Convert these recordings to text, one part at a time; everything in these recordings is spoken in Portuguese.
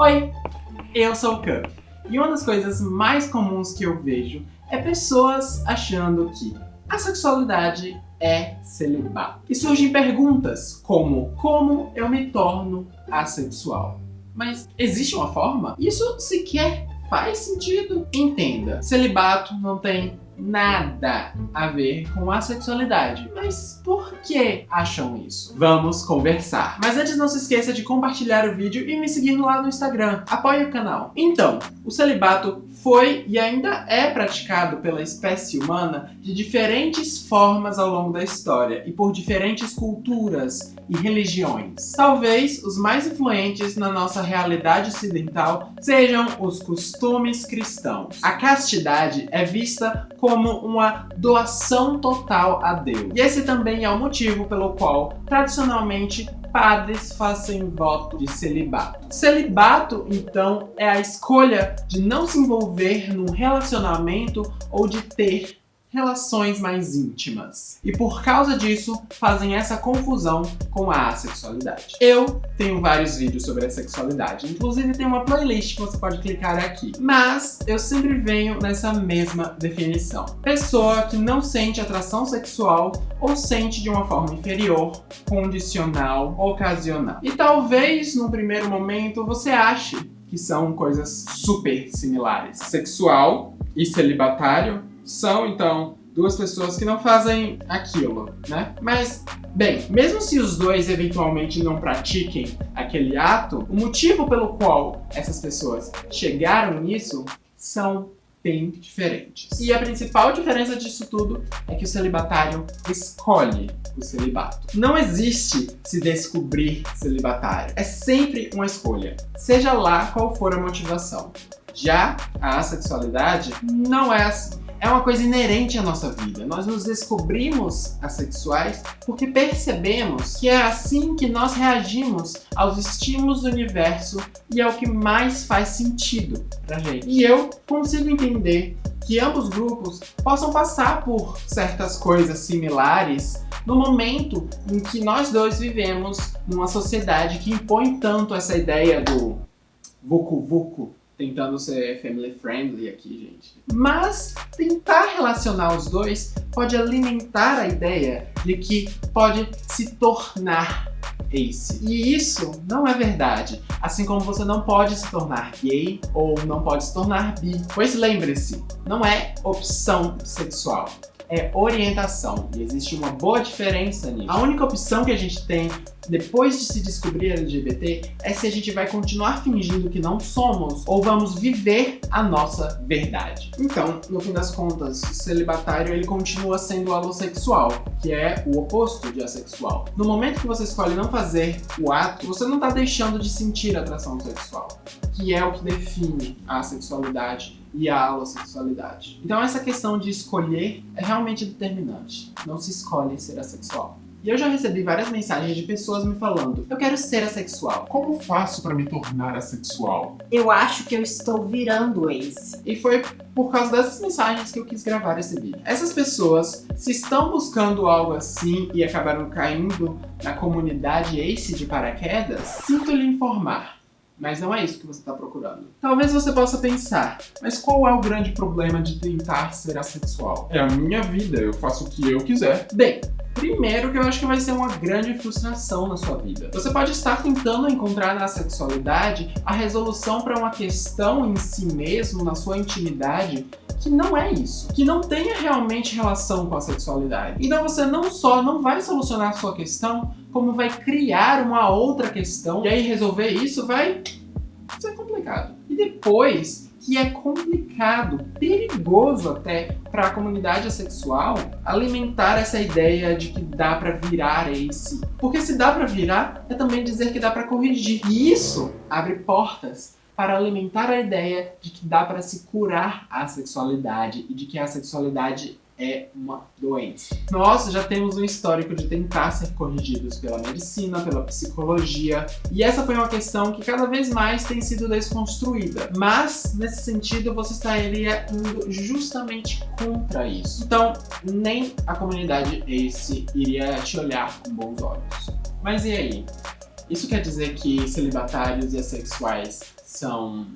Oi, eu sou o Cup. E uma das coisas mais comuns que eu vejo é pessoas achando que a sexualidade é celibato. E surgem perguntas como como eu me torno assexual? Mas existe uma forma? Isso sequer faz sentido. Entenda, celibato não tem nada a ver com a sexualidade. Mas por que acham isso? Vamos conversar. Mas antes não se esqueça de compartilhar o vídeo e me seguir lá no Instagram. Apoie o canal. Então, o celibato foi e ainda é praticado pela espécie humana de diferentes formas ao longo da história e por diferentes culturas e religiões. Talvez os mais influentes na nossa realidade ocidental sejam os costumes cristãos. A castidade é vista como uma doação total a Deus. E esse também é o motivo pelo qual, tradicionalmente, padres fazem voto de celibato. Celibato, então, é a escolha de não se envolver num relacionamento ou de ter relações mais íntimas. E por causa disso, fazem essa confusão com a assexualidade. Eu tenho vários vídeos sobre a sexualidade, inclusive tem uma playlist que você pode clicar aqui. Mas eu sempre venho nessa mesma definição. Pessoa que não sente atração sexual ou sente de uma forma inferior, condicional, ocasional. E talvez, no primeiro momento, você ache que são coisas super similares. Sexual e celibatário são, então, duas pessoas que não fazem aquilo, né? Mas, bem, mesmo se os dois eventualmente não pratiquem aquele ato, o motivo pelo qual essas pessoas chegaram nisso são bem diferentes. E a principal diferença disso tudo é que o celibatário escolhe o celibato. Não existe se descobrir celibatário. É sempre uma escolha, seja lá qual for a motivação. Já a assexualidade não é assim é uma coisa inerente à nossa vida. Nós nos descobrimos assexuais porque percebemos que é assim que nós reagimos aos estímulos do universo e é o que mais faz sentido pra gente. E eu consigo entender que ambos grupos possam passar por certas coisas similares no momento em que nós dois vivemos numa sociedade que impõe tanto essa ideia do vucu vucu tentando ser family friendly aqui, gente. Mas tentar relacionar os dois pode alimentar a ideia de que pode se tornar ace. E isso não é verdade, assim como você não pode se tornar gay ou não pode se tornar bi. Pois lembre-se, não é opção sexual, é orientação. E existe uma boa diferença nisso. A única opção que a gente tem depois de se descobrir LGBT é se a gente vai continuar fingindo que não somos ou vamos viver a nossa verdade. Então, no fim das contas, o celibatário ele continua sendo alossexual, que é o oposto de assexual. No momento que você escolhe não fazer o ato, você não está deixando de sentir atração sexual, que é o que define a sexualidade e a alossexualidade. Então essa questão de escolher é realmente determinante. Não se escolhe ser assexual. E eu já recebi várias mensagens de pessoas me falando Eu quero ser assexual. Como faço para me tornar assexual? Eu acho que eu estou virando ex. E foi por causa dessas mensagens que eu quis gravar esse vídeo. Essas pessoas, se estão buscando algo assim e acabaram caindo na comunidade Ace de paraquedas, sinto lhe informar mas não é isso que você está procurando. Talvez você possa pensar, mas qual é o grande problema de tentar ser assexual? É a minha vida, eu faço o que eu quiser. Bem, Primeiro que eu acho que vai ser uma grande frustração na sua vida. Você pode estar tentando encontrar na sexualidade a resolução para uma questão em si mesmo, na sua intimidade, que não é isso, que não tenha realmente relação com a sexualidade. Então você não só não vai solucionar a sua questão, como vai criar uma outra questão, e aí resolver isso vai ser complicado. E depois que é complicado, perigoso até para a comunidade sexual alimentar essa ideia de que dá para virar esse. Porque se dá para virar, é também dizer que dá para corrigir. E isso abre portas para alimentar a ideia de que dá para se curar a sexualidade e de que a sexualidade é uma doença. Nós já temos um histórico de tentar ser corrigidos pela medicina, pela psicologia, e essa foi uma questão que cada vez mais tem sido desconstruída. Mas, nesse sentido, você estaria indo justamente contra isso. Então, nem a comunidade ACE iria te olhar com bons olhos. Mas e aí? Isso quer dizer que celibatários e assexuais são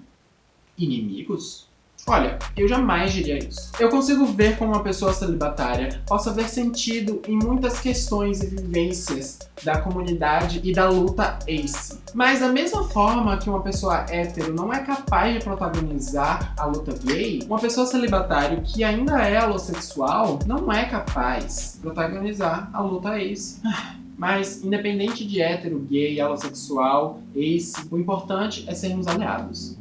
inimigos? Olha, eu jamais diria isso. Eu consigo ver como uma pessoa celibatária possa ver sentido em muitas questões e vivências da comunidade e da luta ACE. Mas da mesma forma que uma pessoa hétero não é capaz de protagonizar a luta gay, uma pessoa celibatária que ainda é homossexual não é capaz de protagonizar a luta ACE. Mas, independente de hétero, gay, homossexual, ace, o importante é sermos aliados.